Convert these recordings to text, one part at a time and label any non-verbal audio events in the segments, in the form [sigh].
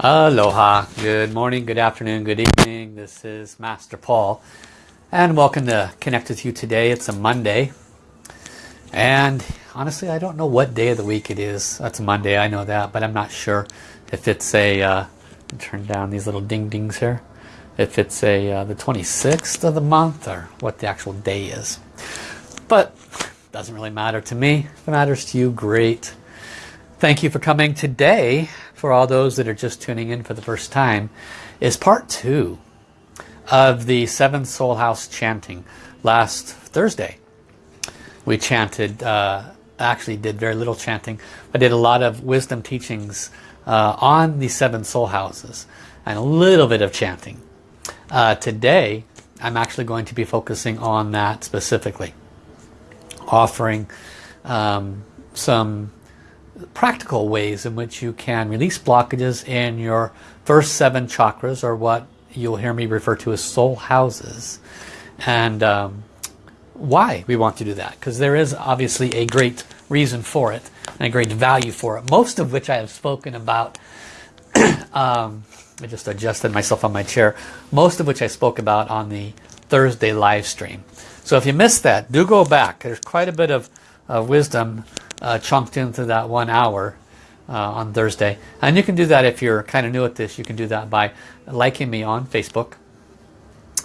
Aloha, good morning, good afternoon, good evening. This is Master Paul and welcome to Connect with you today. It's a Monday and honestly I don't know what day of the week it is. That's a Monday, I know that, but I'm not sure if it's a, uh, turn down these little ding dings here, if it's a uh, the 26th of the month or what the actual day is. But doesn't really matter to me. If it matters to you, great. Thank you for coming today for all those that are just tuning in for the first time is part two of the seven soul house chanting. Last Thursday we chanted uh, actually did very little chanting I did a lot of wisdom teachings uh, on the seven soul houses and a little bit of chanting. Uh, today I'm actually going to be focusing on that specifically offering um, some practical ways in which you can release blockages in your first seven chakras or what you'll hear me refer to as soul houses. And um, why we want to do that. Because there is obviously a great reason for it and a great value for it. Most of which I have spoken about [clears throat] um, I just adjusted myself on my chair. Most of which I spoke about on the Thursday live stream. So if you missed that do go back. There's quite a bit of uh, wisdom uh, chunked into that one hour uh, on Thursday. And you can do that if you're kind of new at this. You can do that by liking me on Facebook.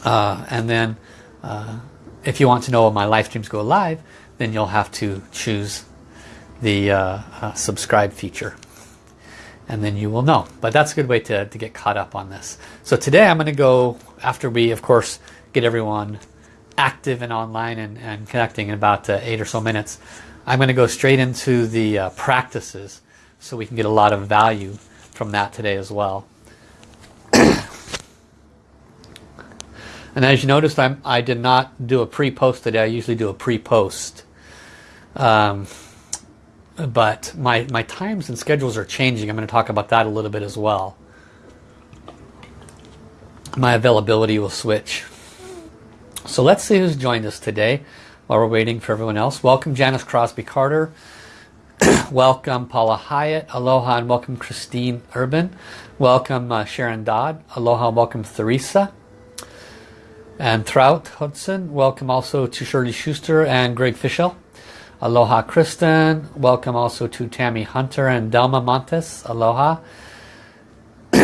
Uh, and then uh, if you want to know when my live streams go live, then you'll have to choose the uh, uh, subscribe feature. And then you will know. But that's a good way to, to get caught up on this. So today I'm going to go, after we, of course, get everyone active and online and, and connecting in about eight or so minutes, I'm going to go straight into the uh, practices so we can get a lot of value from that today as well. and as you noticed, I'm, I did not do a pre-post today. I usually do a pre-post. Um, but my, my times and schedules are changing. I'm going to talk about that a little bit as well. My availability will switch. So let's see who's joined us today while we're waiting for everyone else. Welcome Janice Crosby Carter. [clears throat] welcome Paula Hyatt. Aloha and welcome Christine Urban. Welcome uh, Sharon Dodd. Aloha and welcome Theresa. And Trout Hudson. Welcome also to Shirley Schuster and Greg Fischel. Aloha Kristen. Welcome also to Tammy Hunter and Delma Montes. Aloha. [clears throat]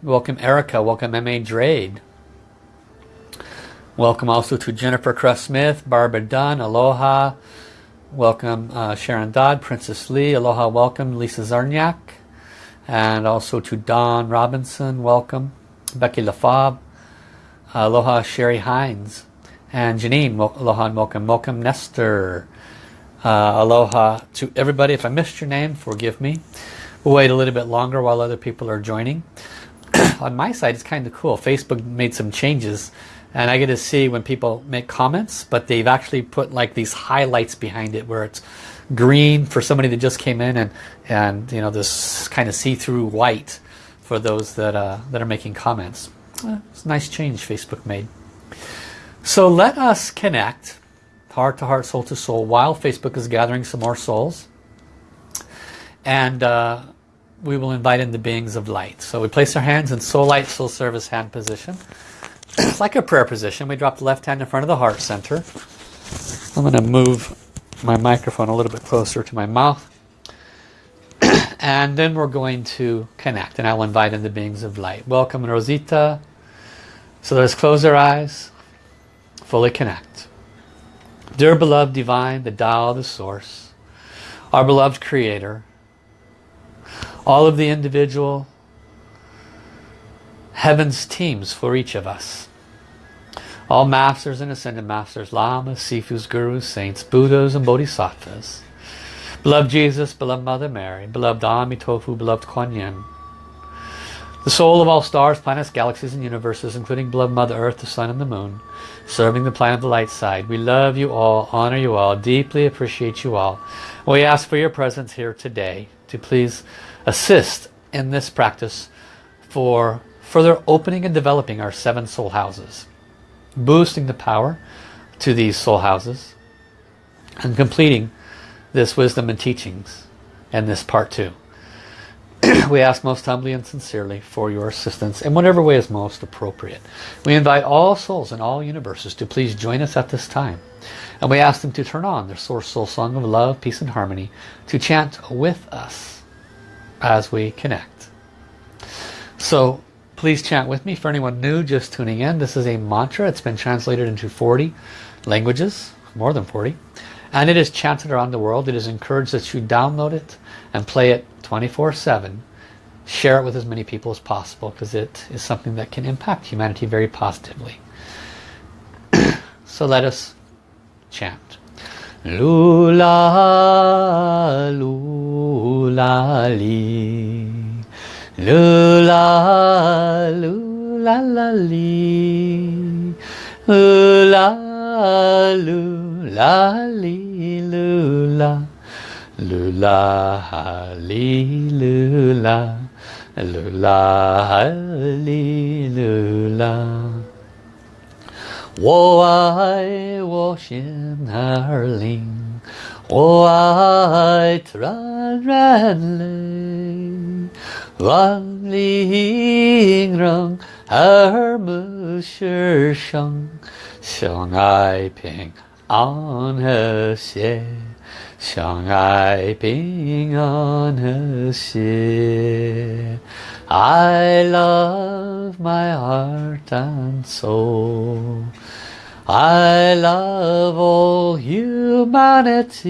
welcome Erica. Welcome M.A. Drade. Welcome also to Jennifer Cress Smith, Barbara Dunn, Aloha. Welcome uh, Sharon Dodd, Princess Lee, Aloha, welcome Lisa Zarniak. And also to Don Robinson, welcome. Becky LaFab, Aloha Sherry Hines. And Janine, aloha and welcome. Welcome Nestor. Uh, aloha to everybody. If I missed your name, forgive me. We'll wait a little bit longer while other people are joining. [clears throat] On my side, it's kind of cool. Facebook made some changes and I get to see when people make comments but they've actually put like these highlights behind it where it's green for somebody that just came in and and you know this kind of see-through white for those that uh, that are making comments. It's a nice change Facebook made. So let us connect heart to heart soul to soul while Facebook is gathering some more souls. And uh, we will invite in the beings of light. So we place our hands in soul light soul service hand position it's like a prayer position. We drop the left hand in front of the heart center. I'm going to move my microphone a little bit closer to my mouth. [clears throat] and then we're going to connect. And I'll invite in the beings of light. Welcome Rosita. So let's close our eyes. Fully connect. Dear beloved divine, the Tao, the source, our beloved creator, all of the individual heaven's teams for each of us. All masters and ascended masters, lamas, sifus, gurus, saints, buddhas and bodhisattvas. Beloved Jesus, beloved Mother Mary, beloved Amitofu, beloved Kuan Yin. The soul of all stars, planets, galaxies and universes, including beloved Mother Earth, the Sun and the Moon, serving the planet of the light side. We love you all, honor you all, deeply appreciate you all. We ask for your presence here today to please assist in this practice for further opening and developing our seven soul houses, boosting the power to these soul houses, and completing this wisdom and teachings and this part two. [clears throat] we ask most humbly and sincerely for your assistance in whatever way is most appropriate. We invite all souls in all universes to please join us at this time. And we ask them to turn on their source soul song of love, peace and harmony to chant with us as we connect. So please chant with me. For anyone new just tuning in, this is a mantra. It's been translated into 40 languages, more than 40. And it is chanted around the world. It is encouraged that you download it and play it 24-7. Share it with as many people as possible because it is something that can impact humanity very positively. so let us chant. Lula, lula, li. 噜啦噜啦啦哩，噜啦噜啦哩噜啦，噜啦哈哩噜啦，噜啦哈哩噜啦。我爱我心儿灵。White ran wan ling rong er mu shi sheng xiang ai ping on her xie xiang ai ping on her xie I love my heart and soul. I love all humanity.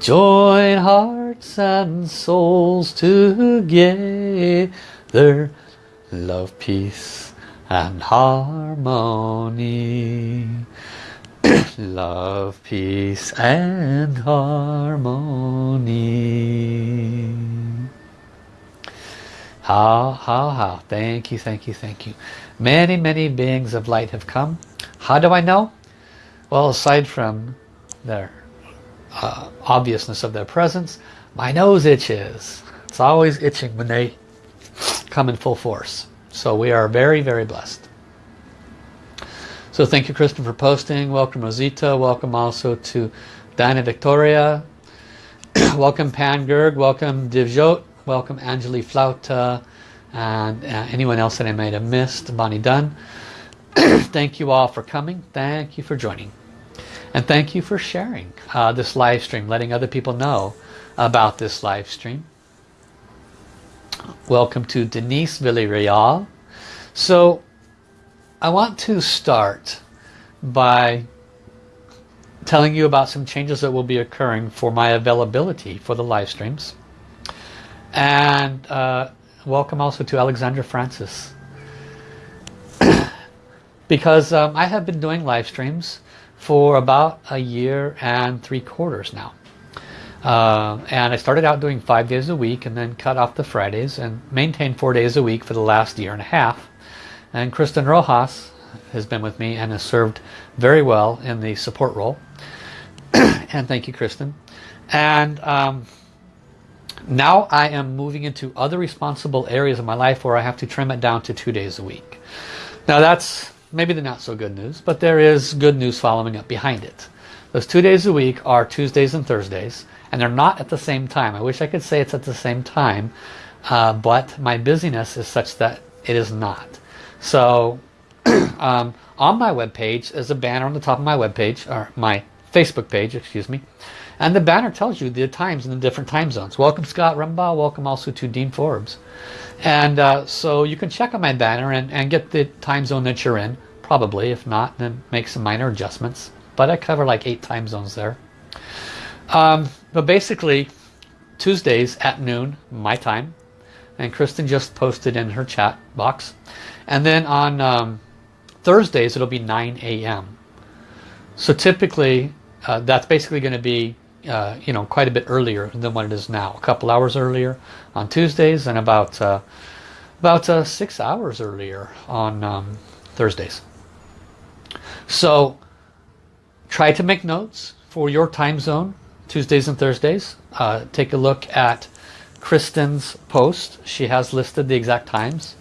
Join hearts and souls together. Love, peace and harmony. [clears throat] Love, peace and harmony. How, how, how. Thank you, thank you, thank you. Many, many beings of light have come. How do I know? Well, aside from their uh, obviousness of their presence, my nose itches. It's always itching when they come in full force. So we are very, very blessed. So thank you, Kristen, for posting. Welcome, Rosita. Welcome also to Diana Victoria. [clears throat] Welcome, Pan Gerg. Welcome, Divjot. Welcome Angeli Flauta and uh, anyone else that I might have missed. Bonnie Dunn. [clears throat] thank you all for coming. Thank you for joining. And thank you for sharing uh, this live stream, letting other people know about this live stream. Welcome to Denise Villarreal. So I want to start by telling you about some changes that will be occurring for my availability for the live streams. And uh, welcome also to Alexandra Francis. [clears throat] because um, I have been doing live streams for about a year and three quarters now. Uh, and I started out doing five days a week and then cut off the Fridays and maintained four days a week for the last year and a half. And Kristen Rojas has been with me and has served very well in the support role. [clears throat] and thank you, Kristen. And um, now I am moving into other responsible areas of my life where I have to trim it down to two days a week. Now that's maybe the not so good news, but there is good news following up behind it. Those two days a week are Tuesdays and Thursdays, and they're not at the same time. I wish I could say it's at the same time, uh, but my busyness is such that it is not. So [clears throat] um, on my web page is a banner on the top of my web page, or my Facebook page, excuse me, and the banner tells you the times in the different time zones. Welcome Scott Rumbaugh. Welcome also to Dean Forbes. And uh, so you can check on my banner and, and get the time zone that you're in. Probably. If not, then make some minor adjustments. But I cover like eight time zones there. Um, but basically, Tuesdays at noon, my time. And Kristen just posted in her chat box. And then on um, Thursdays, it'll be 9 a.m. So typically, uh, that's basically going to be uh, you know, quite a bit earlier than what it is now. A couple hours earlier on Tuesdays and about uh, about uh, six hours earlier on um, Thursdays. So try to make notes for your time zone, Tuesdays and Thursdays. Uh, take a look at Kristen's post. She has listed the exact times.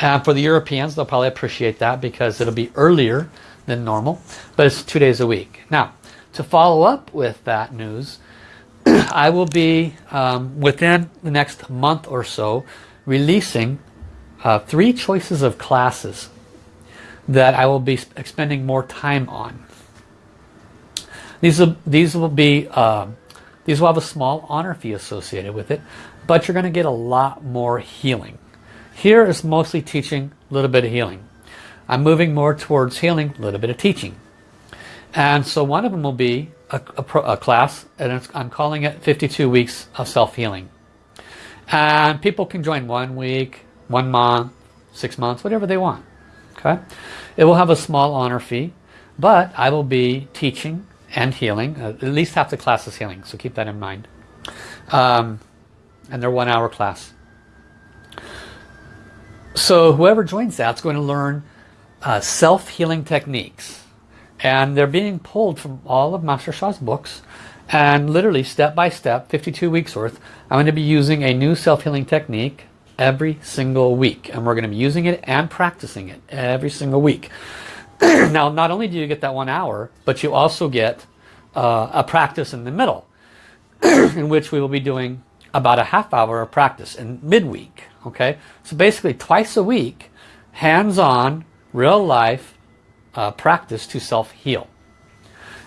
And for the Europeans, they'll probably appreciate that because it'll be earlier than normal, but it's two days a week. Now, to follow up with that news, [clears throat] I will be um, within the next month or so releasing uh, three choices of classes that I will be spending more time on. These will, these will be uh, these will have a small honor fee associated with it, but you're going to get a lot more healing. Here is mostly teaching, a little bit of healing. I'm moving more towards healing, a little bit of teaching. And so one of them will be a, a, a class, and I'm calling it 52 Weeks of Self-Healing. And people can join one week, one month, six months, whatever they want. Okay, It will have a small honor fee, but I will be teaching and healing. Uh, at least half the class is healing, so keep that in mind. Um, and they're one hour class. So whoever joins that's going to learn uh, self-healing techniques. And they're being pulled from all of Master Sha's books. And literally step by step, 52 weeks worth, I'm going to be using a new self-healing technique every single week. And we're going to be using it and practicing it every single week. [clears throat] now, not only do you get that one hour, but you also get uh, a practice in the middle, [clears throat] in which we will be doing about a half hour of practice in midweek. Okay, so basically twice a week, hands-on, real life uh, practice to self-heal.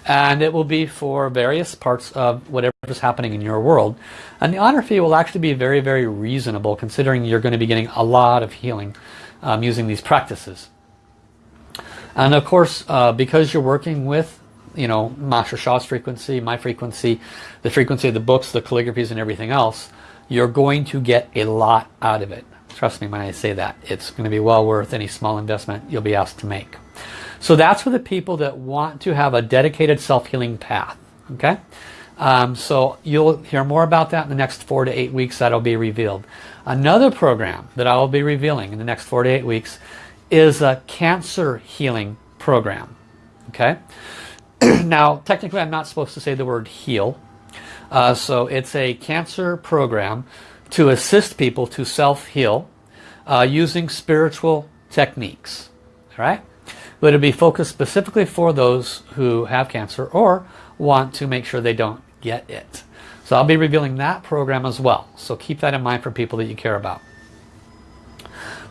And it will be for various parts of whatever is happening in your world. And the honor fee will actually be very, very reasonable considering you're going to be getting a lot of healing um, using these practices. And of course, uh, because you're working with, you know, Master Sha's frequency, my frequency, the frequency of the books, the calligraphies and everything else, you're going to get a lot out of it. Trust me when I say that. It's going to be well worth any small investment you'll be asked to make. So that's for the people that want to have a dedicated self-healing path. Okay. Um, so you'll hear more about that in the next four to eight weeks that'll be revealed. Another program that I will be revealing in the next four to eight weeks is a cancer healing program. Okay. [clears throat] now technically I'm not supposed to say the word heal. Uh, so it's a cancer program to assist people to self-heal uh, using spiritual techniques. All right? But it'll be focused specifically for those who have cancer or want to make sure they don't get it. So I'll be revealing that program as well. So keep that in mind for people that you care about.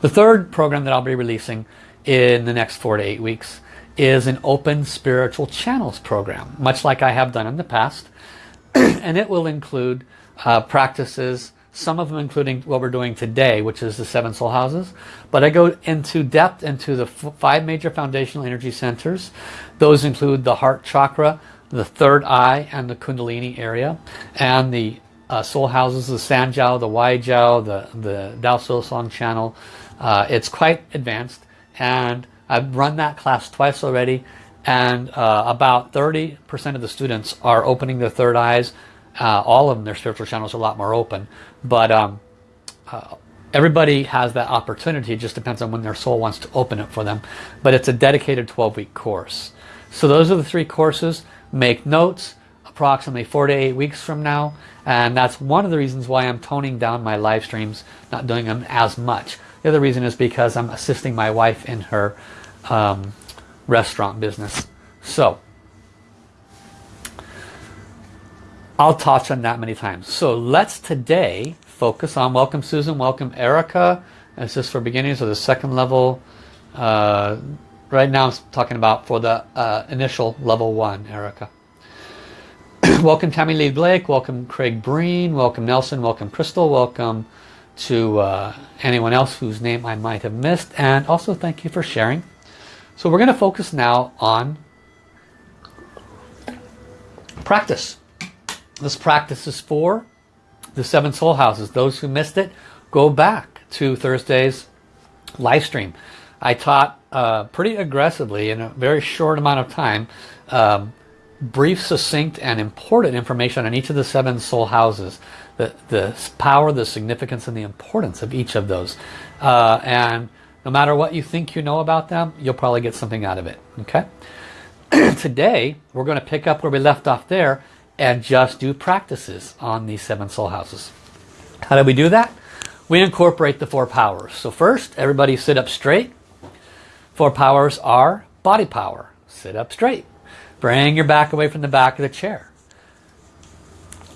The third program that I'll be releasing in the next four to eight weeks is an open spiritual channels program, much like I have done in the past. [clears throat] and it will include uh, practices some of them including what we're doing today, which is the seven soul houses. But I go into depth into the five major foundational energy centers. Those include the heart chakra, the third eye, and the kundalini area. And the uh, soul houses, the Sanjiao, the Wai Jiao, the, the Dao Soul Song channel. Uh, it's quite advanced. And I've run that class twice already. And uh, about 30% of the students are opening their third eyes uh, all of them, their spiritual channels are a lot more open. But um, uh, everybody has that opportunity. It just depends on when their soul wants to open it for them. But it's a dedicated 12-week course. So those are the three courses. Make notes approximately four to eight weeks from now. And that's one of the reasons why I'm toning down my live streams, not doing them as much. The other reason is because I'm assisting my wife in her um, restaurant business. So I'll touch on that many times. So let's today focus on, welcome Susan, welcome Erica. This is for beginners of the second level. Uh, right now I'm talking about for the uh, initial level one, Erica. [clears throat] welcome Tammy Lee Blake, welcome Craig Breen, welcome Nelson, welcome Crystal, welcome to uh, anyone else whose name I might have missed. And also thank you for sharing. So we're going to focus now on practice. This practice is for the seven soul houses. Those who missed it, go back to Thursday's live stream. I taught uh, pretty aggressively in a very short amount of time um, brief, succinct, and important information on each of the seven soul houses. The, the power, the significance, and the importance of each of those. Uh, and no matter what you think you know about them, you'll probably get something out of it. Okay. [clears throat] Today, we're going to pick up where we left off there and just do practices on these seven soul houses. How do we do that? We incorporate the four powers. So first, everybody sit up straight. Four powers are body power. Sit up straight. Bring your back away from the back of the chair.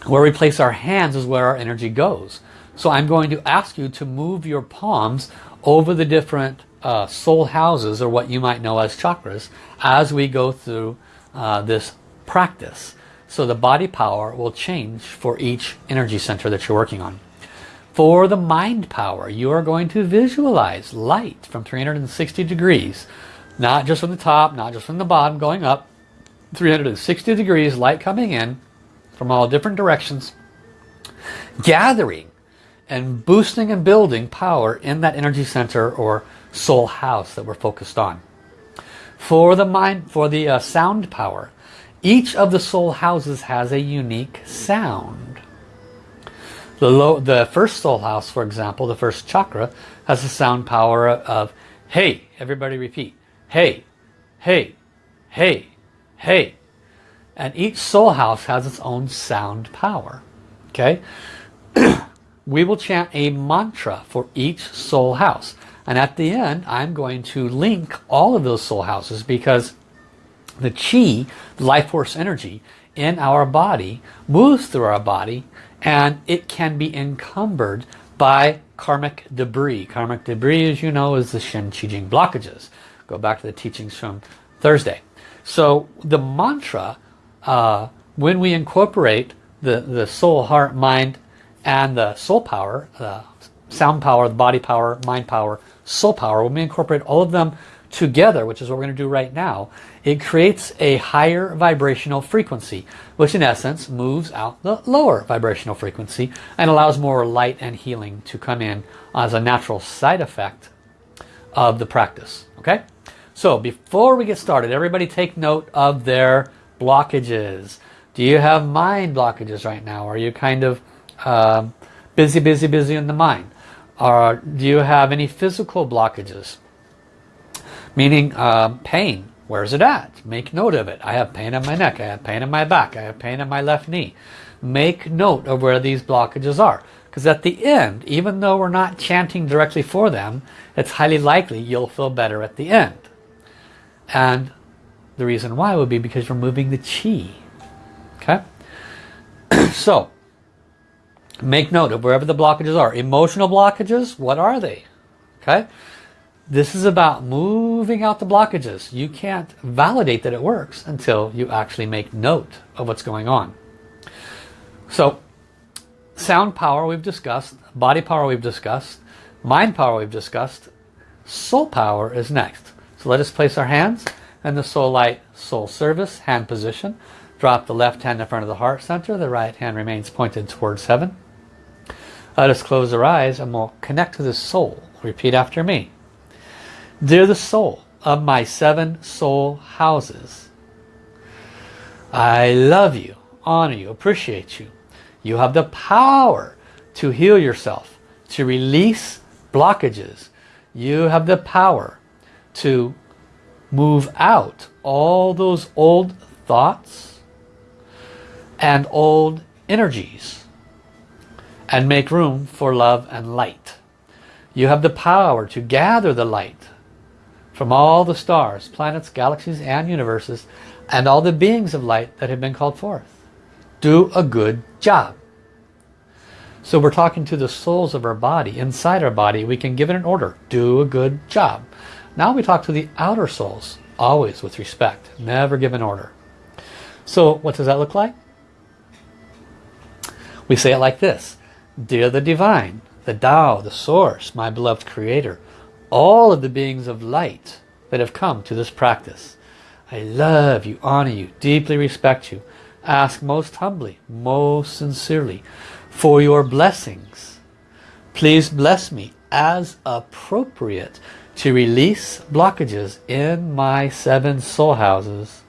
Where we place our hands is where our energy goes. So I'm going to ask you to move your palms over the different uh, soul houses or what you might know as chakras as we go through uh, this practice. So the body power will change for each energy center that you're working on. For the mind power, you are going to visualize light from 360 degrees. Not just from the top, not just from the bottom, going up. 360 degrees, light coming in from all different directions. Gathering and boosting and building power in that energy center or soul house that we're focused on. For the mind, for the uh, sound power, each of the soul houses has a unique sound. The, low, the first soul house, for example, the first chakra, has a sound power of, hey, everybody repeat, hey, hey, hey, hey. And each soul house has its own sound power. Okay? [clears throat] we will chant a mantra for each soul house. And at the end, I'm going to link all of those soul houses because the chi, the life force energy, in our body moves through our body and it can be encumbered by karmic debris. Karmic debris, as you know, is the Shen Qi Jing blockages. Go back to the teachings from Thursday. So the mantra, uh, when we incorporate the, the soul, heart, mind, and the soul power, the sound power, the body power, mind power, soul power, when we incorporate all of them together, which is what we're going to do right now, it creates a higher vibrational frequency, which in essence moves out the lower vibrational frequency and allows more light and healing to come in as a natural side effect of the practice. Okay? So before we get started, everybody take note of their blockages. Do you have mind blockages right now? Are you kind of um, busy, busy, busy in the mind? Or do you have any physical blockages? Meaning uh, pain, Where's it at? Make note of it. I have pain in my neck. I have pain in my back. I have pain in my left knee. Make note of where these blockages are. Because at the end, even though we're not chanting directly for them, it's highly likely you'll feel better at the end. And the reason why would be because you're moving the chi. Okay? [clears throat] so, make note of wherever the blockages are. Emotional blockages, what are they? Okay? This is about moving out the blockages. You can't validate that it works until you actually make note of what's going on. So, sound power we've discussed, body power we've discussed, mind power we've discussed, soul power is next. So let us place our hands in the soul light soul service hand position. Drop the left hand in front of the heart center. The right hand remains pointed towards heaven. Let us close our eyes and we'll connect to the soul. Repeat after me. They're the soul of my seven soul houses. I love you, honor you, appreciate you. You have the power to heal yourself, to release blockages. You have the power to move out all those old thoughts and old energies and make room for love and light. You have the power to gather the light from all the stars, planets, galaxies, and universes, and all the beings of light that have been called forth. Do a good job. So we're talking to the souls of our body. Inside our body, we can give it an order. Do a good job. Now we talk to the outer souls, always with respect. Never give an order. So what does that look like? We say it like this. Dear the Divine, the Tao, the Source, my beloved Creator, all of the beings of light that have come to this practice. I love you, honor you, deeply respect you. Ask most humbly, most sincerely for your blessings. Please bless me as appropriate to release blockages in my seven soul houses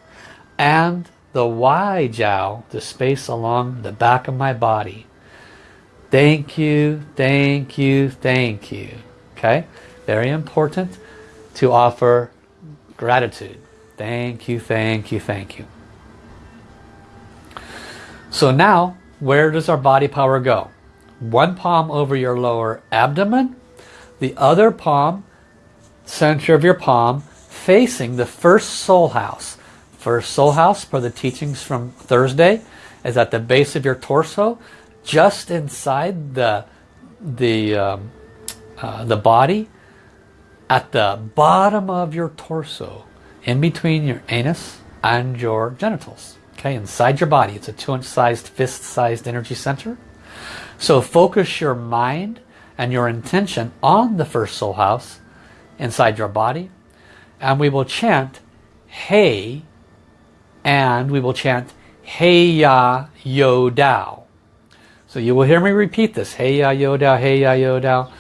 and the Wai Jiao, the space along the back of my body. Thank you, thank you, thank you. Okay? Very important to offer gratitude. Thank you, thank you, thank you. So now, where does our body power go? One palm over your lower abdomen, the other palm, center of your palm, facing the first soul house. First soul house, for the teachings from Thursday, is at the base of your torso, just inside the the um, uh, the body, at the bottom of your torso, in between your anus and your genitals. Okay, inside your body. It's a two-inch sized, fist-sized energy center. So focus your mind and your intention on the first soul house inside your body. And we will chant Hey and we will chant Hey Ya Yo Dao. So you will hear me repeat this. Hey Ya Yo Dao, Hey Ya Yo Dao.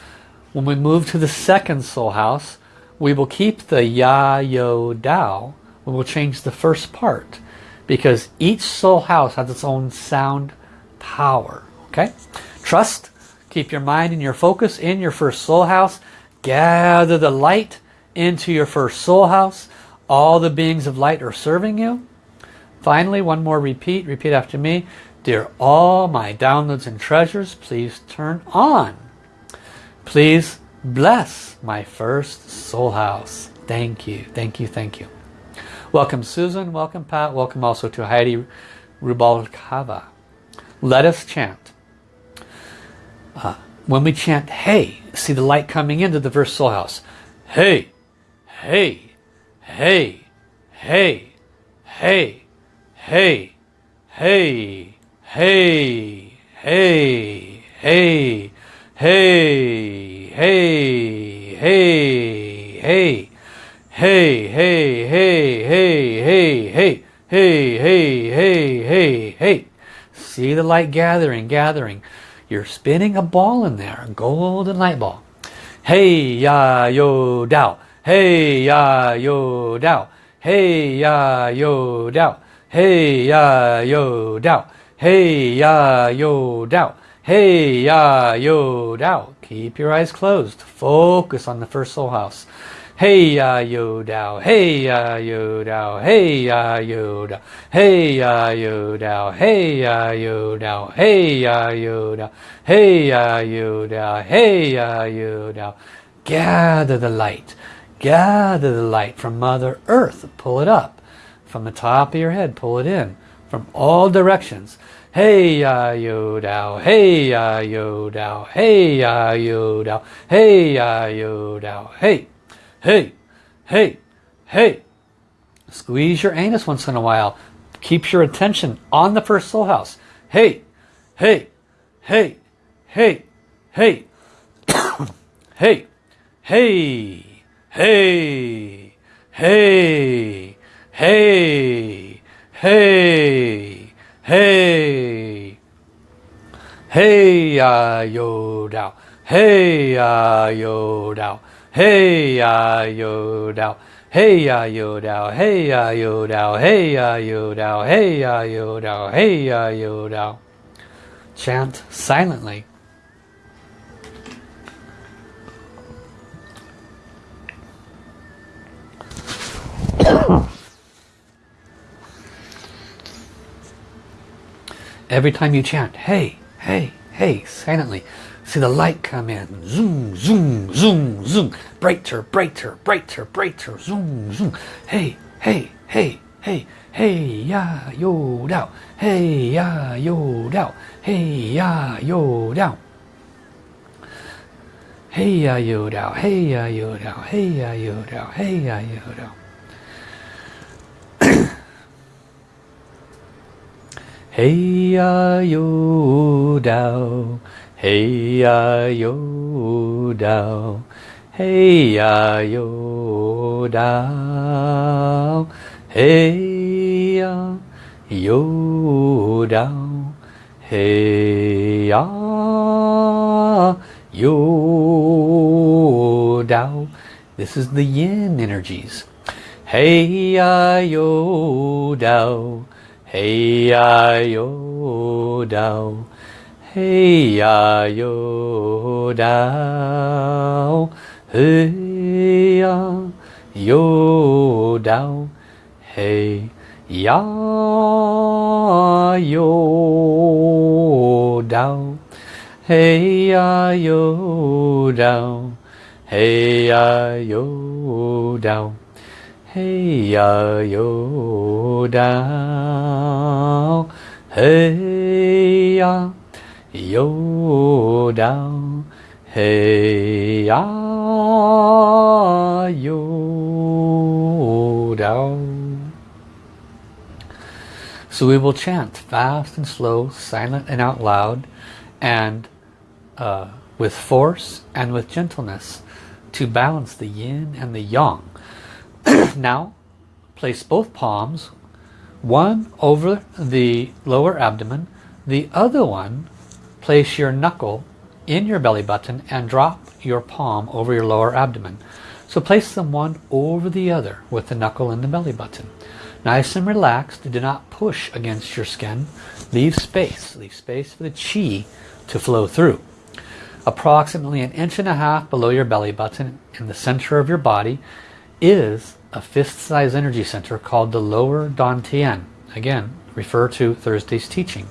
When we move to the second soul house, we will keep the Ya Yo Dao. We will change the first part because each soul house has its own sound power. Okay? Trust, keep your mind and your focus in your first soul house. Gather the light into your first soul house. All the beings of light are serving you. Finally, one more repeat. Repeat after me. Dear all my downloads and treasures, please turn on. Please bless my first soul house. Thank you, thank you, thank you. Welcome Susan, welcome Pat, welcome also to Heidi Rubalcava. Let us chant. Uh, when we chant hey, see the light coming into the first soul house. Hey, hey, hey, hey, hey, hey, hey, hey, hey, hey, Hey, hey, hey, hey. Hey, hey, hey, hey, hey, hey. Hey, hey, hey, hey. See the light gathering, gathering. You're spinning a ball in there, a golden light ball. Hey, ya, yo, dow. Hey, ya, yo, dow. Hey, ya, yo, dow. Hey, ya, yo, dow. Hey, ya, yo, dow. Hey ya yo dao. Keep your eyes closed. Focus on the first soul house. Hey ya yo dao, hey ya yo dao, hey ya yo dao, hey ya yo dao, hey ya yo dao, hey ya yo dao, hey ya yo dao, hey ya yo dao. Gather the light, gather the light from Mother Earth, pull it up. From the top of your head, pull it in. From all directions. Hey ya yo dao, hey ya yo dao, hey ya yo dao, hey ya yo dao, hey hey, hey, hey. Squeeze your anus once in a while. Keeps your attention on the first soul house. [coughs] Hey, hey, hey, hey, hey, hey, hey, hey, hey, hey, hey, hey. Hey, ya yo dao. Hey, ya yo dao. Hey ya yo dao. Hey ya yo dao. Hey ya yo dao. Hey ya yo dao. Hey ya yo dao. Hey ya yo dao. Chant silently. Every time you chant, hey, hey, hey, silently, See the light come in. Zoom, zoom, zoom, zoom. Brighter, brighter, brighter, brighter. Zoom, zoom. Hey, hey, hey, hey. Hey ya yo dao. Hey ya yo dao. Hey ya yo dao. Hey ya yo dao. Hey ya yo dao. Hey ya yo dao. Hey ya yo dao. Hey ya yo dao. Hey ya yo dao, hey ya yo dao, hey yo dao, hey yo dao. This is the yin energies. Hey ya yo dao, hey ya yo dao. Hey ya yo dao, hey ya yo dao, hey ya yo dao, hey ya yo dao, hey ya yo dao, hey ya yo dao. Hey ya, yo down. Hey ya, yo down. So we will chant fast and slow, silent and out loud, and uh, with force and with gentleness to balance the yin and the yang. [coughs] now, place both palms one over the lower abdomen, the other one place your knuckle in your belly button and drop your palm over your lower abdomen. So place them one over the other with the knuckle in the belly button. Nice and relaxed. Do not push against your skin. Leave space. Leave space for the chi to flow through. Approximately an inch and a half below your belly button in the center of your body is a fist-sized energy center called the lower Dantian. Again, refer to Thursday's teaching.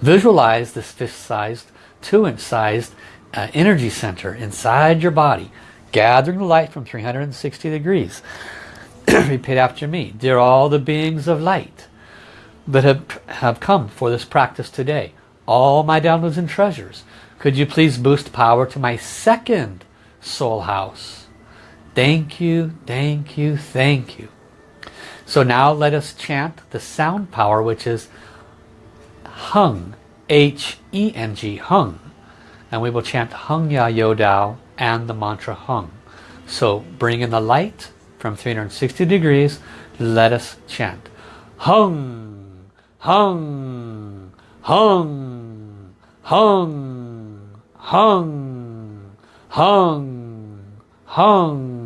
Visualize this fist-sized, two-inch sized uh, energy center inside your body, gathering the light from 360 degrees. [clears throat] Repeat after me. Dear all the beings of light that have, have come for this practice today, all my downloads and treasures, could you please boost power to my second soul house? Thank you, thank you, thank you. So now let us chant the sound power which is hung, H-E-N-G, hung. And we will chant hung ya yo dao and the mantra hung. So bring in the light from 360 degrees. Let us chant. Hung, hung, hung, hung, hung, hung, hung,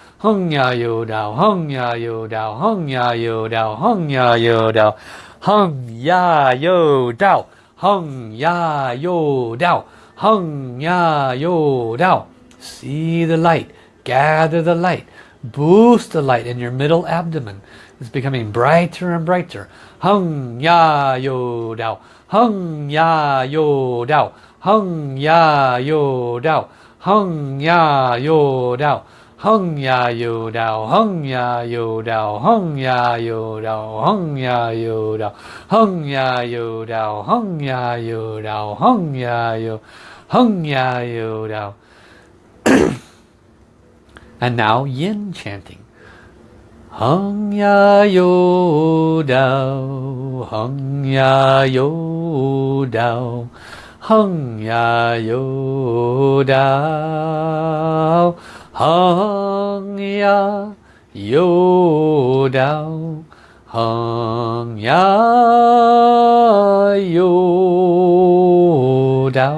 Heng ya yo dao, heng ya yo dao, heng ya yo dao, heng ya yo dao, heng ya yo dao, heng ya yo dao, heng ya yo dao, see the light, gather the light, boost the light in your middle abdomen. It's becoming brighter and brighter. Hung ya yo dao, hung ya yo dao, hung ya yo dao, hung ya yo dao hân ya dù dao, hân ya dù dao, hân ya dù dao, hân ya dù dao, hân ya dù dao, hân ya dù dao, hân ya dù hân ya dù dao. and now yin chanting hân ya dù dao, hân ya dù dao, hân ya dù dao. 横呀又到横呀又到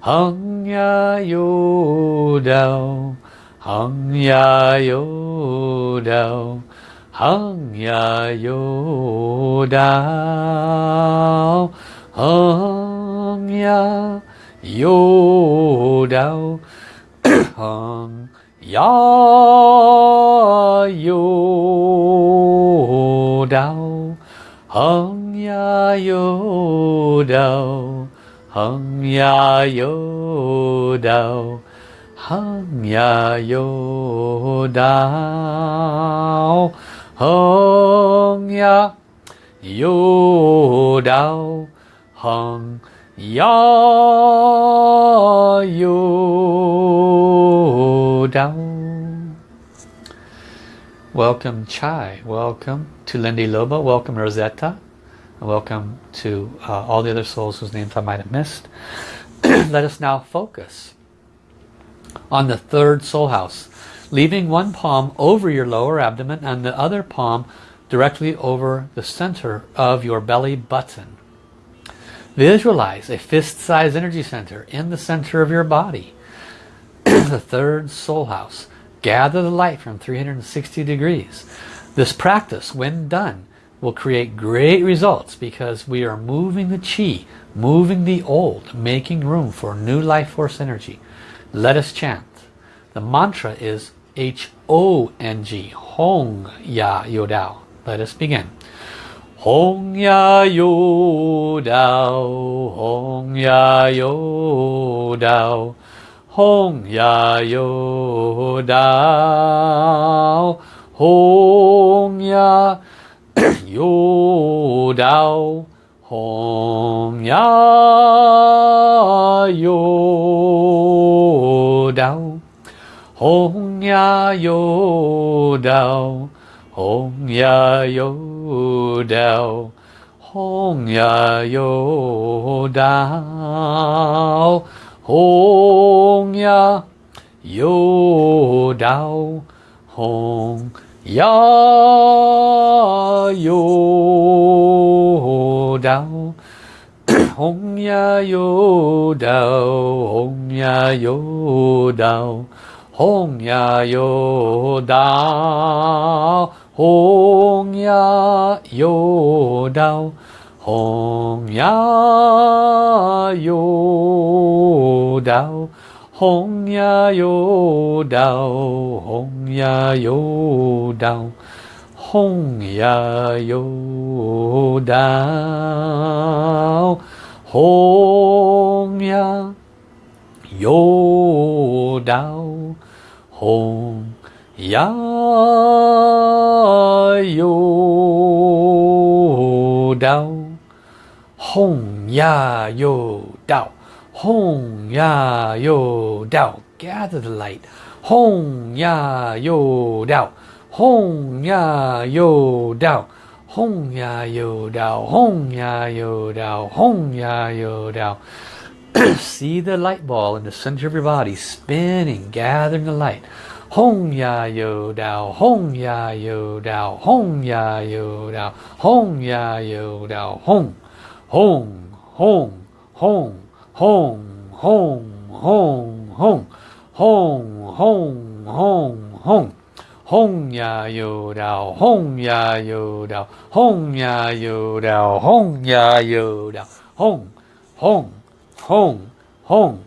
横呀又到横呀又到横呀又到横呀又到康呀有道，恒呀有道，恒呀有道，恒呀有道，恒呀有道，恒。Dao. Welcome Chai, welcome to Lindy Loba, welcome Rosetta, and welcome to uh, all the other souls whose names I might have missed. [clears throat] Let us now focus on the third soul house, leaving one palm over your lower abdomen and the other palm directly over the center of your belly button. Visualize a fist-sized energy center in the center of your body. [clears throat] the third soul house. Gather the light from 360 degrees. This practice, when done, will create great results because we are moving the chi, moving the old, making room for new life force energy. Let us chant. The mantra is H-O-N-G, Hong Ya Yo Dao. Let us begin. Hồng Ya Yo Đào Hồng Ya Yo Đào Hồng Ya Yo Đào Hồng Ya Yo Đào Hồng Ya Yo Đào Hồng Ya Yo Đào 红呀又倒，红呀又倒，红呀又倒，红呀又倒，红呀又倒，红呀又倒，红呀又倒。红呀哟道，红呀哟道，红呀哟道，红呀哟道，红呀哟道，红呀哟道，红。Ya Yo Dao, Hong Ya Yo Dao, Hong Ya Yo Dao. Gather the light. Hong Ya Yo Dao, Hong Ya Yo Dao, Hong Ya Yo Dao, Hong Ya Yo Dao, Hong Ya Yo Dao. See the light ball in the center of your body spinning, gathering the light. Hong Ya Yo Dao, Hong Ya Yo Dao, Hong Ya Yo Dao, Hong Ya Yo Dao, Hong, Hong, Hong, Hong, Hong, Hong, Hong, Hong, Hong, Hong, Hong, Hong. Hong Ya Yo Dao, Hong Ya Yo Dao, Hong Ya Yo Dao, Hong Ya Yo Dao, Hong, Hong, Hong, Hong,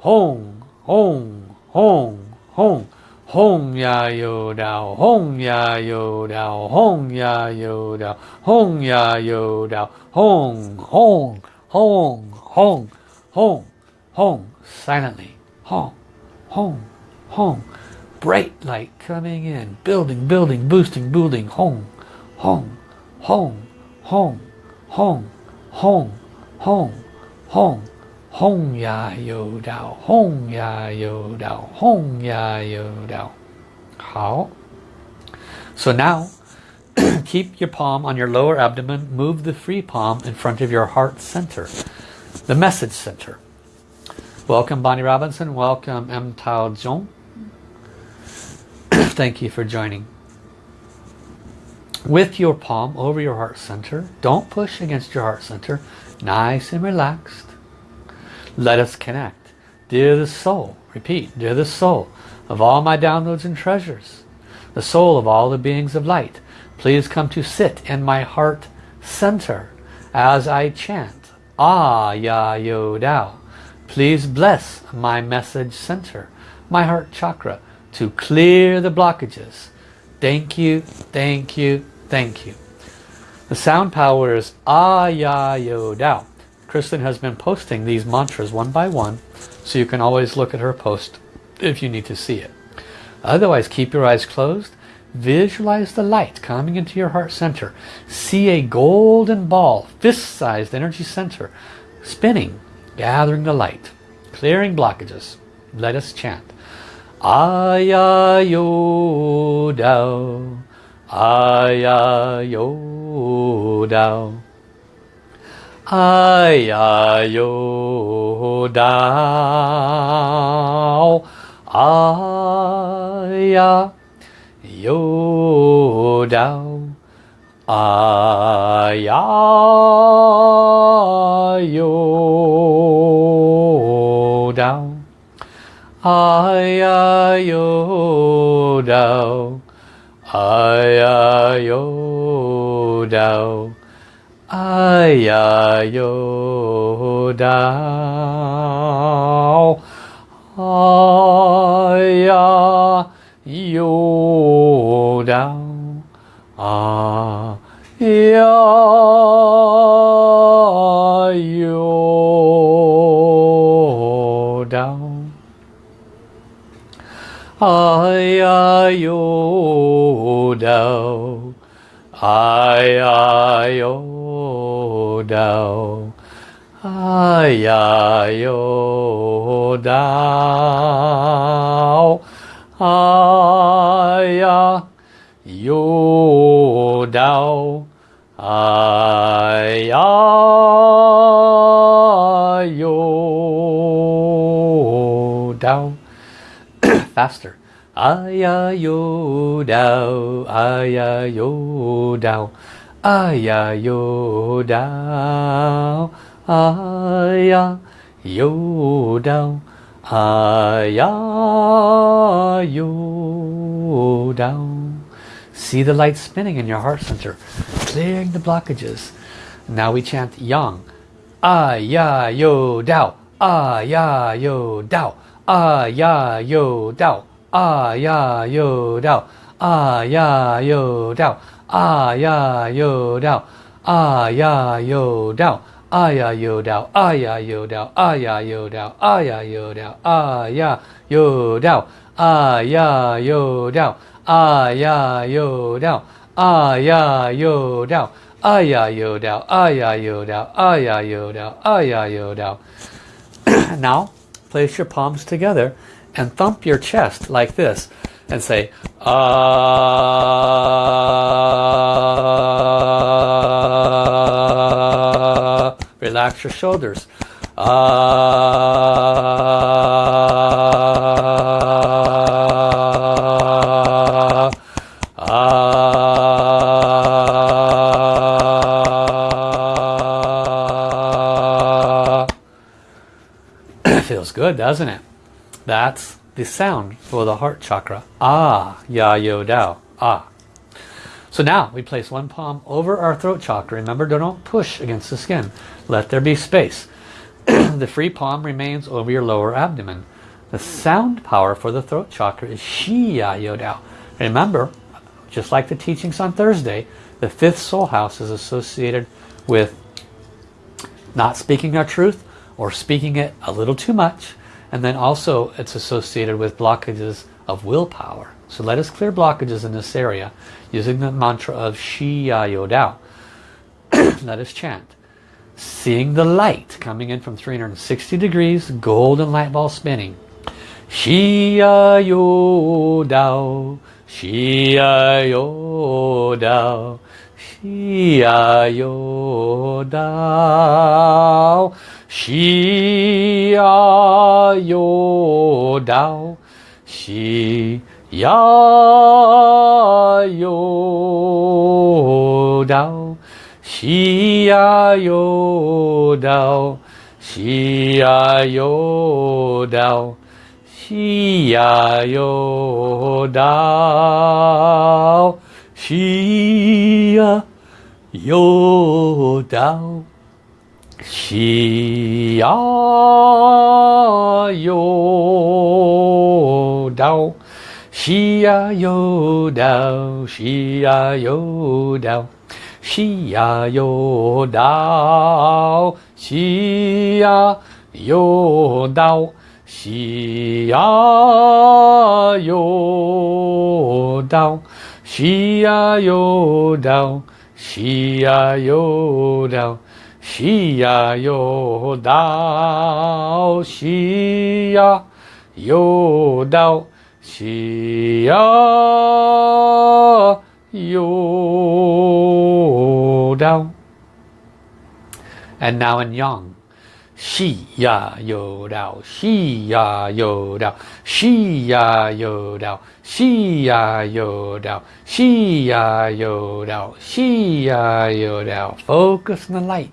Hong, Hong, Hong, Hong. Hong Ya Yo Dao, Hong Ya Yo Dao, Hong Ya Yo Dao, Hong Ya Yo Dao, Hong, Hong, Hong, Hong, Hong, Hong, silently, Hong, Hong, Hong, bright light coming in, building, building, boosting, building, Hong, Hong, Hong, Hong, Hong, Hong, Hong, Hong, Hong Ya Yo Dao, Hong Ya Yo Dao, Hong Ya Yo Dao. 好. So now, [clears throat] keep your palm on your lower abdomen, move the free palm in front of your heart center, the message center. Welcome Bonnie Robinson, welcome M. Tao Zhong. [clears throat] Thank you for joining. With your palm over your heart center, don't push against your heart center, nice and relaxed. Let us connect. Dear the soul, repeat, dear the soul of all my downloads and treasures, the soul of all the beings of light, please come to sit in my heart center as I chant Ah Ya Yo Dao. Please bless my message center, my heart chakra, to clear the blockages. Thank you, thank you, thank you. The sound power is Ah Ya Yo Dao. Kristen has been posting these mantras one by one, so you can always look at her post if you need to see it. Otherwise, keep your eyes closed. Visualize the light coming into your heart center. See a golden ball, fist-sized energy center, spinning, gathering the light, clearing blockages. Let us chant. Aya yo dao, aya yo dao. Aya yo dao, aya yo dao, aya yo dao, aya yo dao, Aya yo dao. Aya Yodao Aya Yodao Aya Yodao Aya Yodao Aya down, ai ô đau yo ô đau ai yo đau faster. Ai yo đau ai yo đau aya yo dao, aya yo dao, aya yo dao. See the light spinning in your heart center, clearing the blockages. Now we chant yang. Aya yo dao, aya yo dao, ah ya yo dao ah ya yo dao ah ya yo dao ah ya yo dao ah ya yo dao ah ya yo dao ah ya yo dao ah ya yo dao ah ya yo dao ah ya yo dao ah ya yo dao ah ya yo dao ah ya yo dao ah ya yo dao ah ya yo dao ah ya yo dao ah ya yo dao now place your palms together and thump your chest like this and say ah. Relax your shoulders. Ah. Ah [coughs] feels good doesn't it? That's the sound for the heart chakra. Ah ya yo dao. Ah. So now we place one palm over our throat chakra. Remember don't push against the skin. Let there be space. [clears throat] The free palm remains over your lower abdomen. The sound power for the throat chakra is shi ya yo dao. Remember just like the teachings on Thursday the fifth soul house is associated with not speaking our truth or speaking it a little too much and then also it's associated with blockages of willpower. So let us clear blockages in this area using the mantra of Shi Ya Yo Dao. [clears throat] Let us chant. Seeing the light coming in from 360 degrees golden light ball spinning. Shi Ya Yo Dao. Shi Ya Yo Dao. Shi Ya Yo Dao しやよだお。しやよだお。しやよだお。しやよだお。しやよだお。しやよだお。喜呀忧到喜呀忧到喜呀忧到喜呀忧到喜呀忧到喜呀忧到喜呀忧到喜呀忧到 Shia yo dao, Shia yo dao, Shia yo da. And now in Yang. Shi ya yo da. shi ya yo da. shi ya yo da. shi ya yo da. shi ya yo da. shi yo dao. Focus on the light.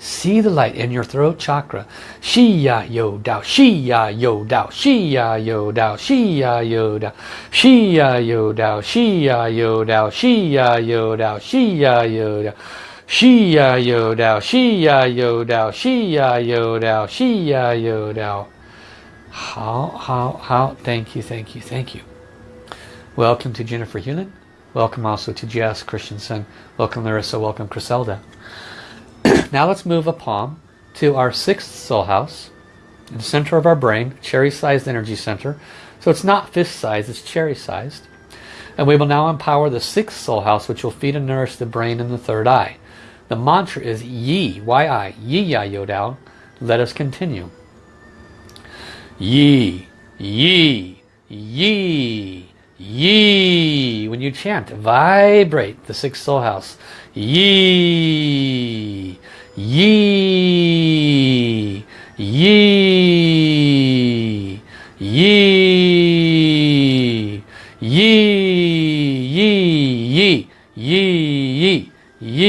See the light in your throat chakra. Shi ya yo dao, shi ya yo dao, shi ya yo dao, shi ya yo dao, shi ya yo dao, shi ya yo dao, shi ya yo dao, shi ya yo dao. Shi ya yo dao, shi ya yo dao, shi ya yo dao, shi ya yo dao. How, how, how, thank you, thank you, thank you. Welcome to Jennifer Hewlin. Welcome also to Jess Christensen. Welcome Larissa, welcome Criselda. Now let's move a palm to our sixth soul house, in the center of our brain, cherry-sized energy center. So it's not fist-sized, it's cherry-sized. And we will now empower the sixth soul house, which will feed and nourish the brain and the third eye. The mantra is Yi, Y-I, Yi Ya Yo Dao. Let us continue. Yi, Yi, Yi, Yi. When you chant, vibrate the sixth soul house. Yi, Yi, Yi, Yi, Yi, Yi, Yi, Yi, Yi,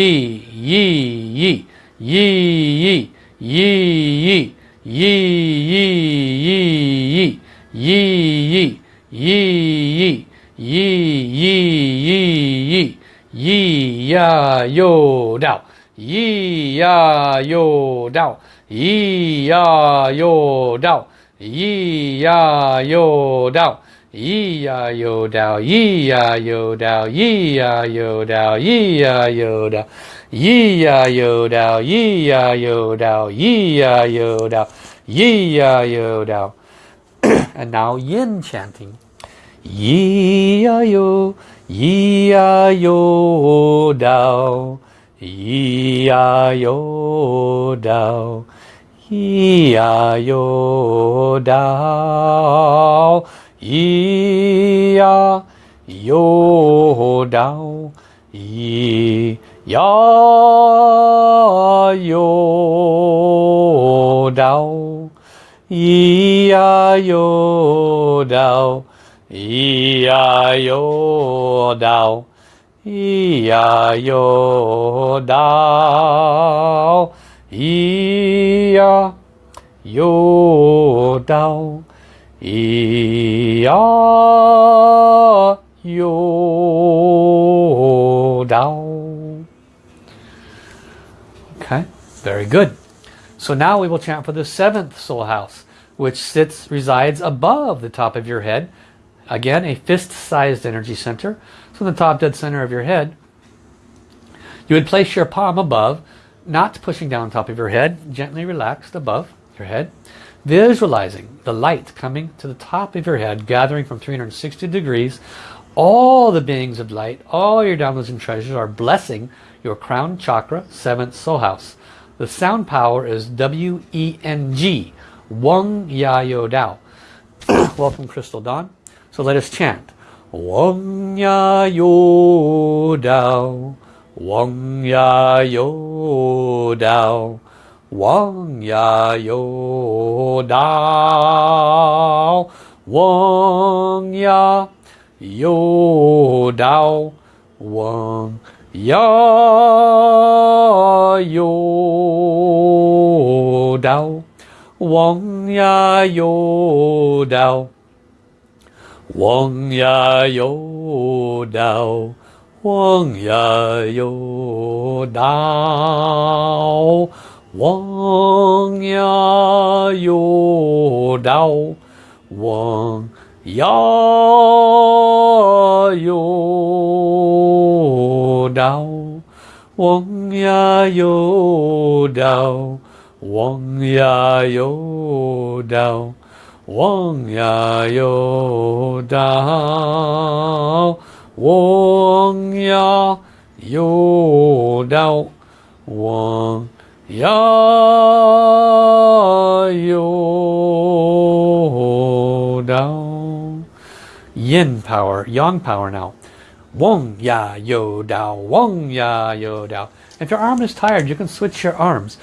Yi, Yi, Yi, Yi, Yi, Yi, Yi, Yi, Yi, Yi, Yi, Yi, Yi, Yi, Yi, Yi, Yi, Yi, Ya, Yo, Dao. Yi, Ya, Yo, Dao. Yi, Ya, Yo, Dao. Yi, Ya, Yo, Dao. Yi ya yo dao, yi ya yo dao, yi ya yo dao, yi ya yo dao, yi ya yo dao, yi ya yo dao, yi ya yo dao, yi ya yo dao. and now yin chanting. Yi ya yo, yi ya yo dao, Iaio Dao, Iaio Dao, Iaio Dao, Iaio Dao, Iaio Dao, Iaio Dao. Ia yo dao, ia yo dao, ia yo dao. Okay, very good. So now we will chant for the seventh soul house, which sits resides above the top of your head Again, a fist-sized energy center. So the top dead center of your head, you would place your palm above, not pushing down on top of your head, gently relaxed above your head. Visualizing the light coming to the top of your head, gathering from 360 degrees. All the beings of light, all your downloads and treasures are blessing your crown chakra, seventh soul house. The sound power is W-E-N-G, Wong Ya Yo Dao. [coughs] Welcome Crystal Dawn. So let us chant. Wong ya yo dao, Wong ya yo dao, Wong ya yo dao, Wong ya yo dao, Wong ya yo dao, Wong ya yo dao. 王呀有道，王呀有道。王呀有道，王呀有道，王呀有道，王呀有道，王呀有道，王呀有道，王。Ya yo dao. Yin power, yang power now. Wong ya yo dao, wong ya yo dao. If your arm is tired, you can switch your arms.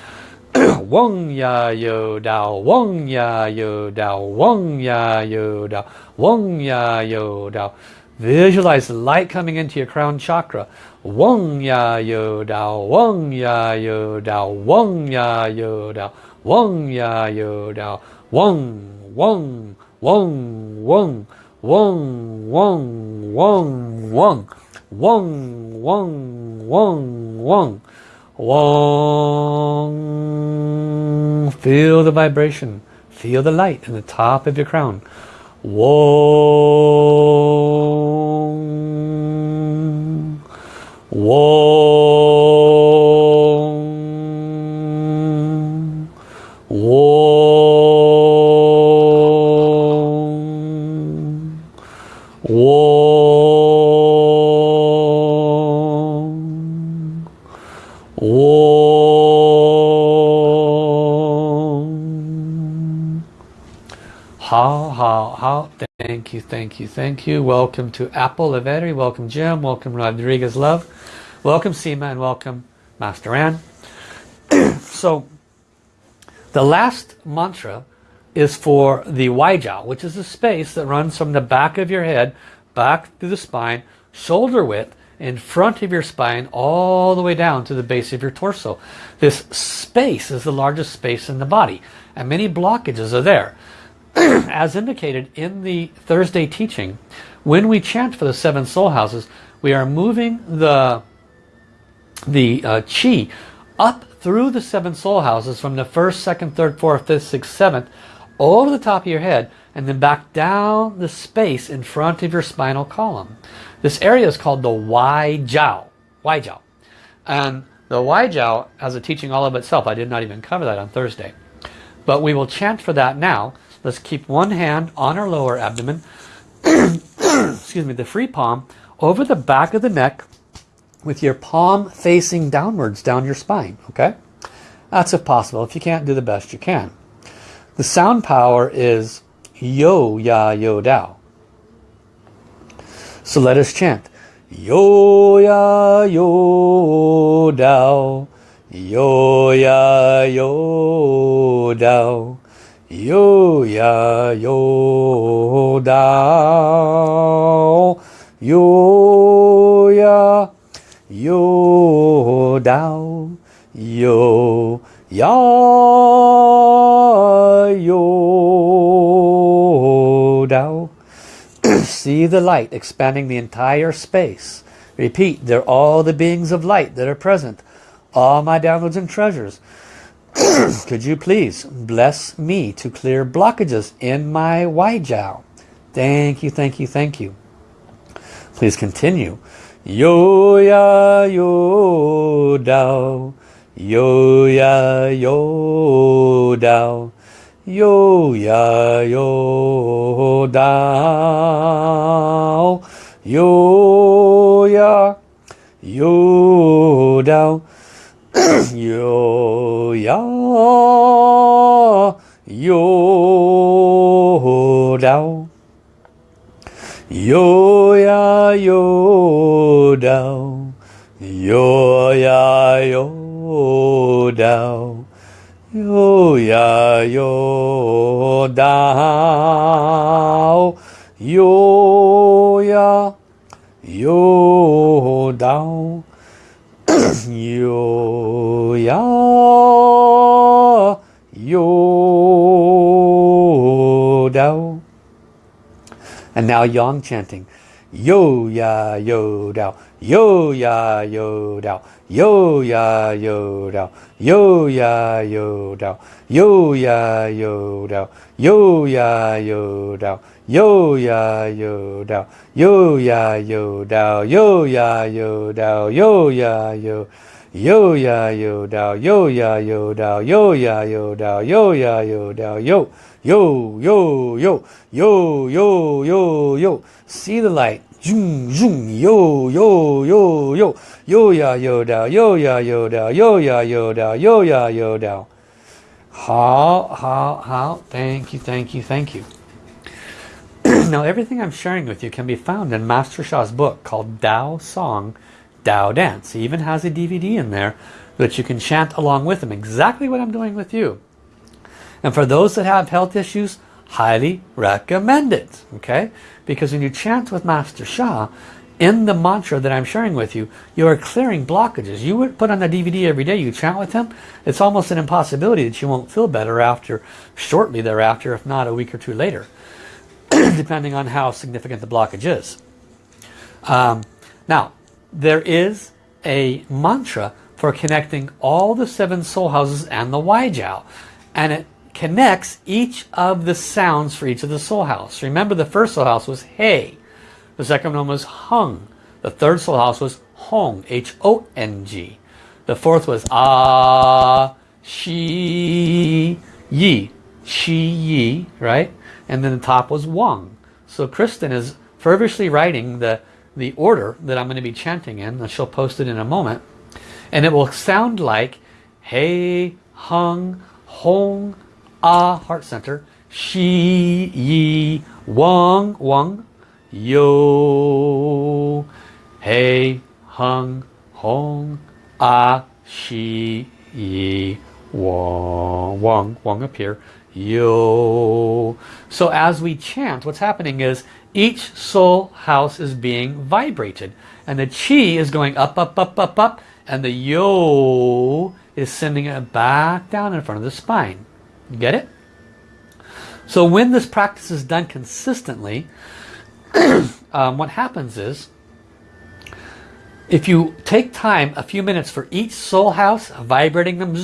[clears throat] wong ya yo dao, wong ya yo dao, wong ya yo dao, wong ya yo dao. Visualize light coming into your crown chakra. Wong ya yo dao, wong ya yo dao, wong ya yo dao, wong ya yo dao, wong, wong, wong, wong, wong, wong, wong, wong, wong, wong, wong, wong. Wong. Feel the vibration. Feel the light in the top of your crown. Wong. Wong. Thank you, thank you, thank you. Welcome to Apple Lavetti. Welcome Jim. Welcome Rodriguez Love. Welcome Seema and welcome Master Ann. [clears throat] so the last mantra is for the Wai Jiao, which is the space that runs from the back of your head back through the spine, shoulder width, in front of your spine all the way down to the base of your torso. This space is the largest space in the body and many blockages are there. [clears throat] As indicated in the Thursday teaching, when we chant for the seven soul houses, we are moving the, the uh, chi up through the seven soul houses from the first, second, third, fourth, fifth, sixth, seventh, over the top of your head and then back down the space in front of your spinal column. This area is called the Wai Jiao. Wai Jiao. And the Wai Jiao has a teaching all of itself. I did not even cover that on Thursday. But we will chant for that now. Let's keep one hand on our lower abdomen. [clears throat] Excuse me, the free palm over the back of the neck with your palm facing downwards down your spine. Okay? That's if possible. If you can't, do the best you can. The sound power is Yo Ya Yo Dao. So let us chant. Yo Ya Yo Dao. Yo Ya Yo Dao. Yo Ya Yo Dao. Yo Ya Yo Dao. Yo Ya Yo Dao. [clears throat] See the light expanding the entire space. Repeat, they're all the beings of light that are present. All my downloads and treasures. Could you please bless me to clear blockages in my Wai Jiao? Thank you, thank you, thank you. Please continue. Yo ya yo dao. Yo ya yo dao. Yo ya yo dao. Yo ya yo dao. [clears throat] yo やよらうよやよらうよやよらうよやよだおよやよだおよ And now yang chanting. Yo ya yo dao. Yo ya yo dao. Yo ya yo dao. Yo ya yo dao. Yo ya yo dao. Yo ya yo dao. Yo ya yo dao. Yo ya yo dao. Yo ya yo dao. Yo ya yo. Yo ya yo dao. Yo ya yo dao. Yo ya yo dao. Yo ya yo dao. Yo. Yo, yo, yo, yo, yo, yo, yo. Yo, yo. See the light. Zoom, zoom, yo, yo, yo, yo. Yo ya yo dao, yo ya yo dao, yo ya yo dao, yo ya yo dao. How, how, how. Thank you, thank you, thank you. [clears throat] now everything I'm sharing with you can be found in Master Sha's book called Tao Song, Tao Dance. He even has a DVD in there that you can chant along with him. Exactly what I'm doing with you. And for those that have health issues, highly recommend it. Okay? Because when you chant with Master Sha, in the mantra that I'm sharing with you, you are clearing blockages. You would put on the DVD every day, you chant with him, it's almost an impossibility that you won't feel better after, shortly thereafter, if not a week or two later, [clears throat] depending on how significant the blockage is. Um, now, there is a mantra for connecting all the seven soul houses and the Wai Jiao. And it connects each of the sounds for each of the soul house. Remember the first soul house was Hey. The second one was Hung. The third soul house was Hong, H-O-N-G. The fourth was Ah, Shi, Yi, Shi, Yi, right? And then the top was Wang. So Kristen is fervishly writing the, the order that I'm going to be chanting in, and she'll post it in a moment. And it will sound like Hey, Hung, Hong, Ah, Heart Center, Shi, Yi, Wang, Wang, Yo, Hey, Hung, Hong, Ah, Shi, Yi, Wang, Wang, Wang up here, Yo. So as we chant, what's happening is each soul house is being vibrated. And the chi is going up, up, up, up, up. And the yo is sending it back down in front of the spine. Get it? So when this practice is done consistently, [clears throat] um, what happens is, if you take time, a few minutes for each soul house, vibrating them,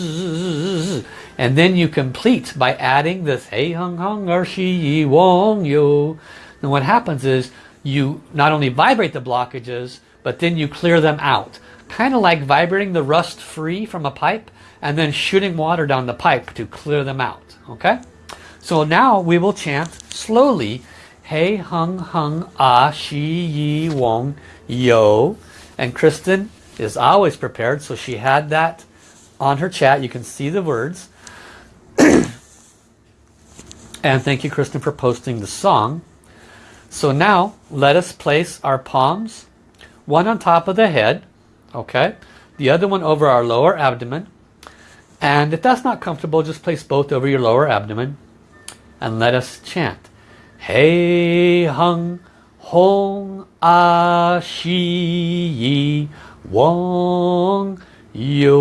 and then you complete by adding this Hey Hung Hung Arshi Yi Wong Yo, then what happens is you not only vibrate the blockages, but then you clear them out. Kind of like vibrating the rust free from a pipe and then shooting water down the pipe to clear them out. Okay? So now we will chant slowly Hey Hung Hung Ah Shi Yi Wong Yo. And Kristen is always prepared, so she had that on her chat. You can see the words. [clears throat] and thank you, Kristen, for posting the song. So now let us place our palms, one on top of the head, okay? The other one over our lower abdomen. And if that's not comfortable, just place both over your lower abdomen. And let us chant. Hey hung hong a shi yi wong yo.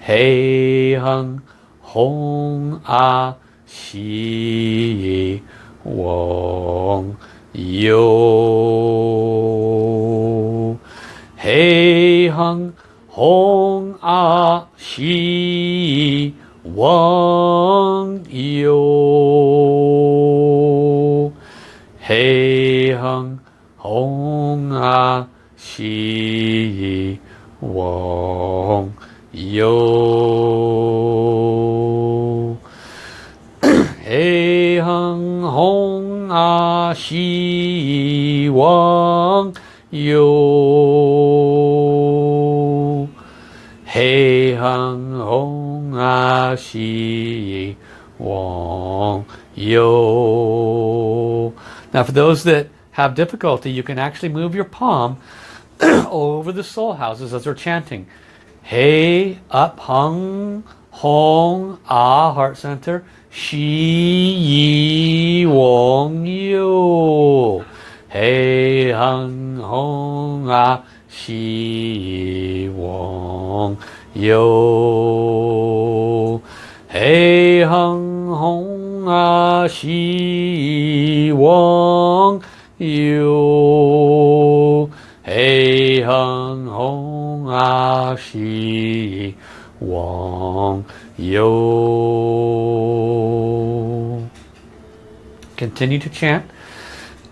Hey hung hong a shi yi wong yo. Hey hung hong a shi wang yo. Hey hung hong a shi wang yo. Hey hung hong a shi wang yo. Hung hong a shi wang yo. Now for those that have difficulty, you can actually move your palm [clears throat] over the soul houses as they're chanting. Hey up hung hong ah heart center shi yi wong yo. Hey hung hong ah shi yi wong yo. Hey hung hong ah shi yi wong yo. Hey hung hong ah shi wong yo. Continue to chant.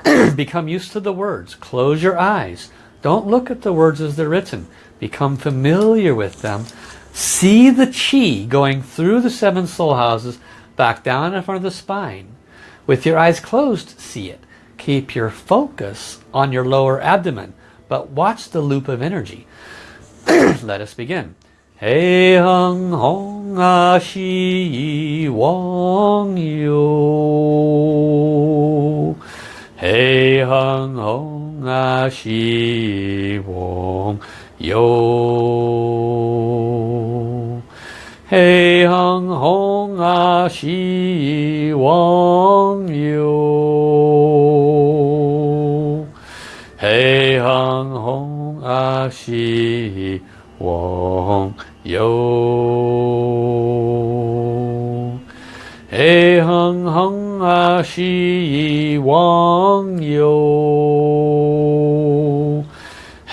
[clears throat] Become used to the words. Close your eyes. Don't look at the words as they're written. Become familiar with them. See the chi going through the seven soul houses back down in front of the spine. With your eyes closed, see it. Keep your focus on your lower abdomen, but watch the loop of energy. [clears throat] Let us begin. Hey hung hong a shi wong yo. Hey hung hong a shi wong 有，黑，红红啊，希望有，黑，红红啊，希望有，黑，红红啊，希望有。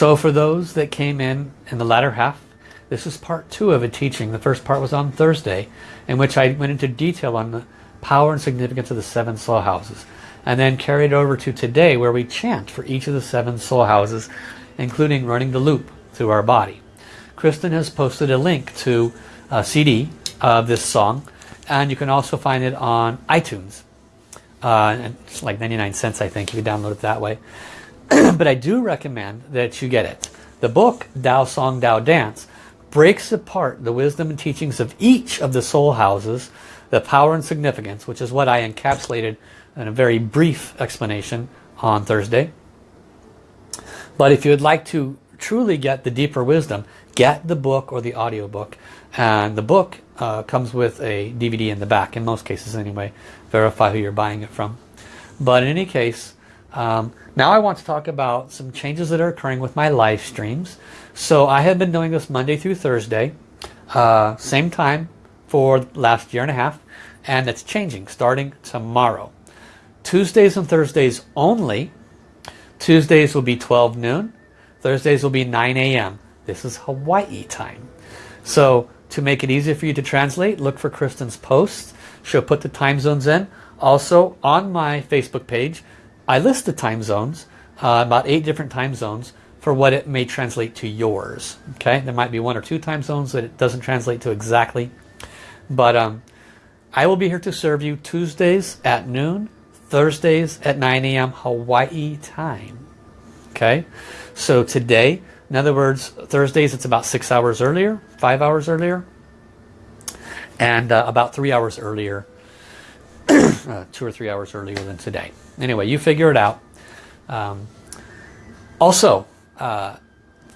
So for those that came in in the latter half, this is part two of a teaching. The first part was on Thursday, in which I went into detail on the power and significance of the seven soul houses. And then carried over to today where we chant for each of the seven soul houses, including running the loop through our body. Kristen has posted a link to a CD of this song, and you can also find it on iTunes. Uh, it's like 99 cents, I think, if you download it that way. [clears throat] but I do recommend that you get it. The book, Tao Song Tao Dance, breaks apart the wisdom and teachings of each of the soul houses, the power and significance, which is what I encapsulated in a very brief explanation on Thursday. But if you would like to truly get the deeper wisdom, get the book or the audio book. And the book uh, comes with a DVD in the back, in most cases anyway. Verify who you're buying it from. But in any case, um, now I want to talk about some changes that are occurring with my live streams. So I have been doing this Monday through Thursday, uh, same time for last year and a half, and it's changing starting tomorrow. Tuesdays and Thursdays only. Tuesdays will be 12 noon. Thursdays will be 9 a.m. This is Hawaii time. So to make it easier for you to translate, look for Kristen's posts. She'll put the time zones in. Also on my Facebook page, I list the time zones, uh, about eight different time zones for what it may translate to yours. Okay, there might be one or two time zones that it doesn't translate to exactly. But um, I will be here to serve you Tuesdays at noon, Thursdays at 9 a.m. Hawaii time. Okay, so today, in other words, Thursdays it's about six hours earlier, five hours earlier, and uh, about three hours earlier, uh, two or three hours earlier than today. Anyway, you figure it out. Um, also, uh,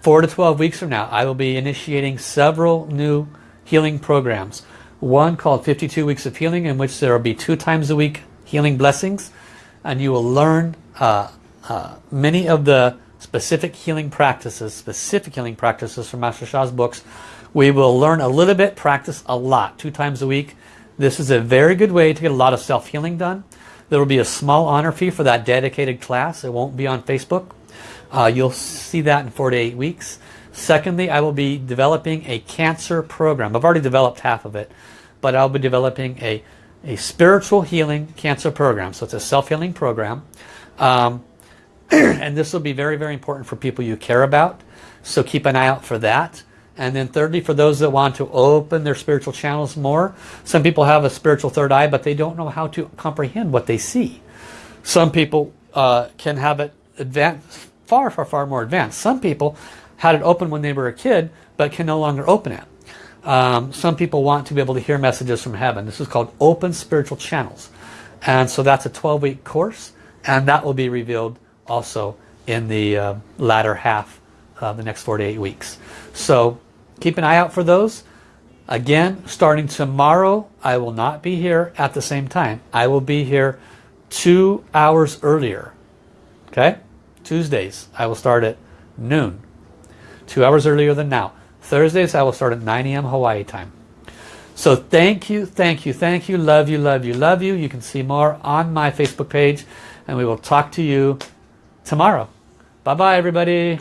4 to 12 weeks from now, I will be initiating several new healing programs. One called 52 Weeks of Healing, in which there will be two times a week healing blessings. And you will learn uh, uh, many of the specific healing practices, specific healing practices from Master Sha's books. We will learn a little bit, practice a lot, two times a week. This is a very good way to get a lot of self-healing done. There will be a small honor fee for that dedicated class. It won't be on Facebook. Uh, you'll see that in four to eight weeks. Secondly, I will be developing a cancer program. I've already developed half of it, but I'll be developing a, a spiritual healing cancer program. So it's a self-healing program. Um, [clears throat] and this will be very, very important for people you care about. So keep an eye out for that. And then thirdly, for those that want to open their spiritual channels more, some people have a spiritual third eye, but they don't know how to comprehend what they see. Some people uh, can have it advanced, far, far, far more advanced. Some people had it open when they were a kid, but can no longer open it. Um, some people want to be able to hear messages from heaven. This is called open spiritual channels. And so that's a 12-week course, and that will be revealed also in the uh, latter half of the next 48 weeks. So keep an eye out for those. Again, starting tomorrow, I will not be here at the same time. I will be here two hours earlier. Okay? Tuesdays, I will start at noon. Two hours earlier than now. Thursdays, I will start at 9 a.m. Hawaii time. So thank you, thank you, thank you, love you, love you, love you. You can see more on my Facebook page and we will talk to you tomorrow. Bye-bye, everybody.